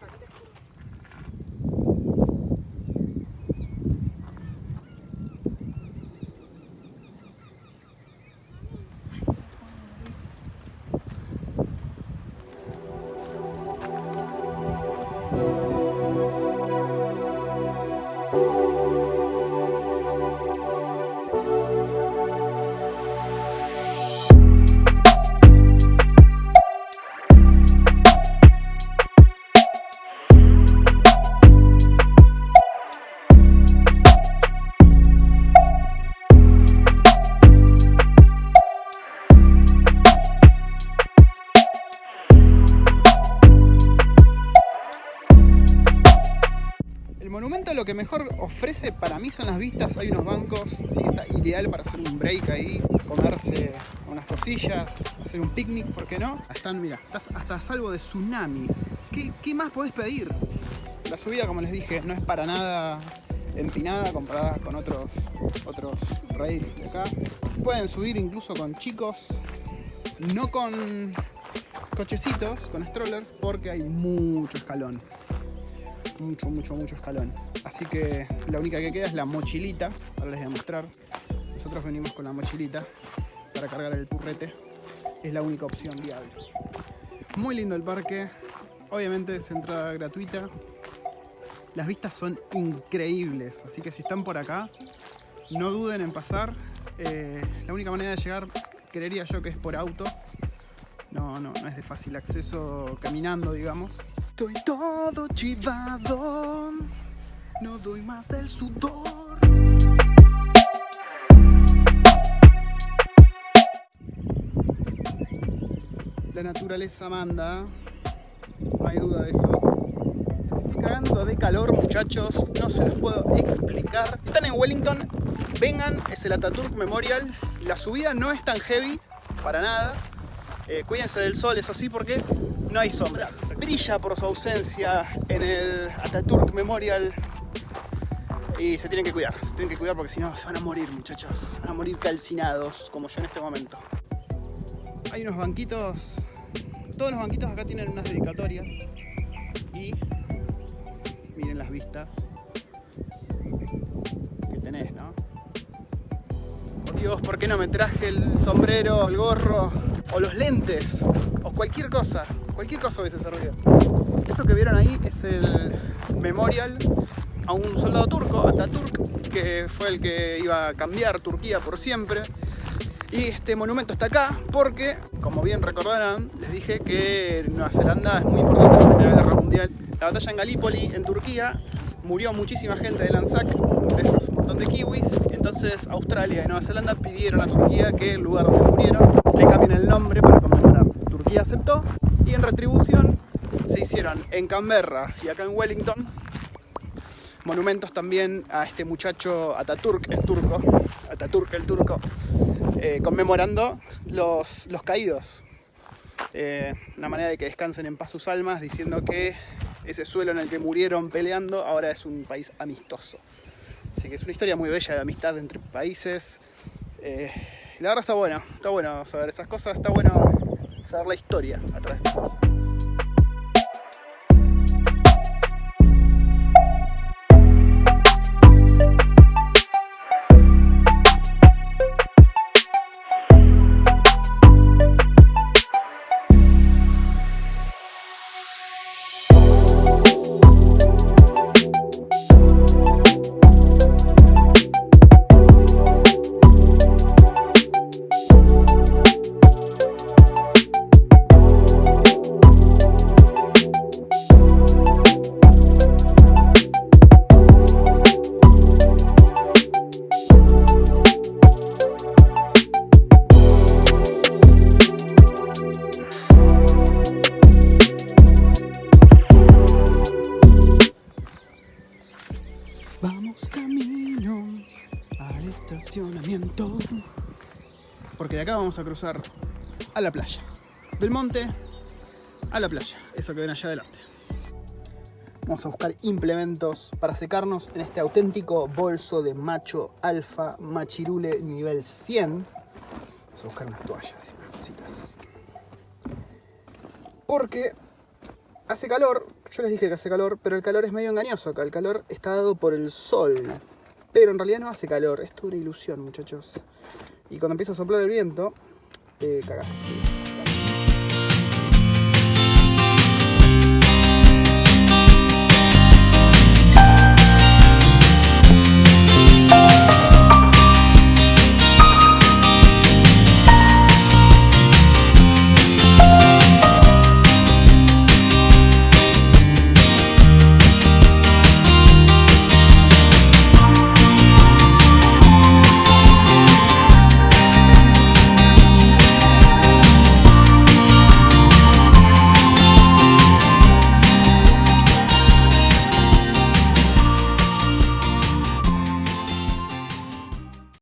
Perfect. El monumento lo que mejor ofrece para mí son las vistas. Hay unos bancos, así está ideal para hacer un break ahí, comerse unas cosillas, hacer un picnic, ¿por qué no? Están, mira, estás hasta a salvo de tsunamis. ¿Qué, qué más podés pedir? La subida, como les dije, no es para nada empinada comparada con otros, otros rails de acá. Pueden subir incluso con chicos, no con cochecitos, con strollers, porque hay mucho escalón mucho, mucho, mucho escalón. Así que la única que queda es la mochilita. Ahora les voy a mostrar. Nosotros venimos con la mochilita para cargar el turrete. Es la única opción viable. Muy lindo el parque. Obviamente es entrada gratuita. Las vistas son increíbles. Así que si están por acá, no duden en pasar. Eh, la única manera de llegar, creería yo que es por auto. No, no, no es de fácil acceso caminando, digamos. Estoy todo chivado, no doy más del sudor. La naturaleza manda, no hay duda de eso. Estoy cagando de calor, muchachos, no se los puedo explicar. Están en Wellington, vengan, es el Ataturk Memorial. La subida no es tan heavy, para nada. Eh, cuídense del sol, eso sí, porque no hay sombra. Brilla por su ausencia en el Ataturk Memorial y se tienen que cuidar, se tienen que cuidar porque si no se van a morir muchachos, se van a morir calcinados como yo en este momento. Hay unos banquitos, todos los banquitos acá tienen unas dedicatorias y miren las vistas que tenés, ¿no? Dios, ¿por qué no me traje el sombrero, el gorro o los lentes o cualquier cosa? Cualquier cosa hubiese servido. Eso que vieron ahí es el memorial a un soldado turco, Ataturk, que fue el que iba a cambiar Turquía por siempre. Y este monumento está acá porque, como bien recordarán, les dije que Nueva Zelanda es muy importante en la Primera Guerra Mundial. La batalla en Galípoli, en Turquía, murió muchísima gente de Lanzac, de ellos un montón de kiwis. Entonces Australia y Nueva Zelanda pidieron a Turquía que el lugar donde murieron le cambien el nombre para conmemorar. Turquía aceptó y en retribución se hicieron en Canberra y acá en Wellington monumentos también a este muchacho Ataturk, el turco, Ataturk, el turco, eh, conmemorando los, los caídos. Eh, una manera de que descansen en paz sus almas, diciendo que ese suelo en el que murieron peleando ahora es un país amistoso. Así que es una historia muy bella de amistad entre países. Eh, la verdad está bueno, está bueno saber esas cosas, está bueno saber la historia a través de estas cosas. Estacionamiento. Porque de acá vamos a cruzar a la playa. Del monte a la playa. Eso que ven allá adelante. Vamos a buscar implementos para secarnos en este auténtico bolso de macho alfa machirule nivel 100. Vamos a buscar unas toallas y unas cositas. Porque hace calor, yo les dije que hace calor, pero el calor es medio engañoso acá. El calor está dado por el sol. Pero en realidad no hace calor, es toda una ilusión, muchachos. Y cuando empieza a soplar el viento, eh, cagaste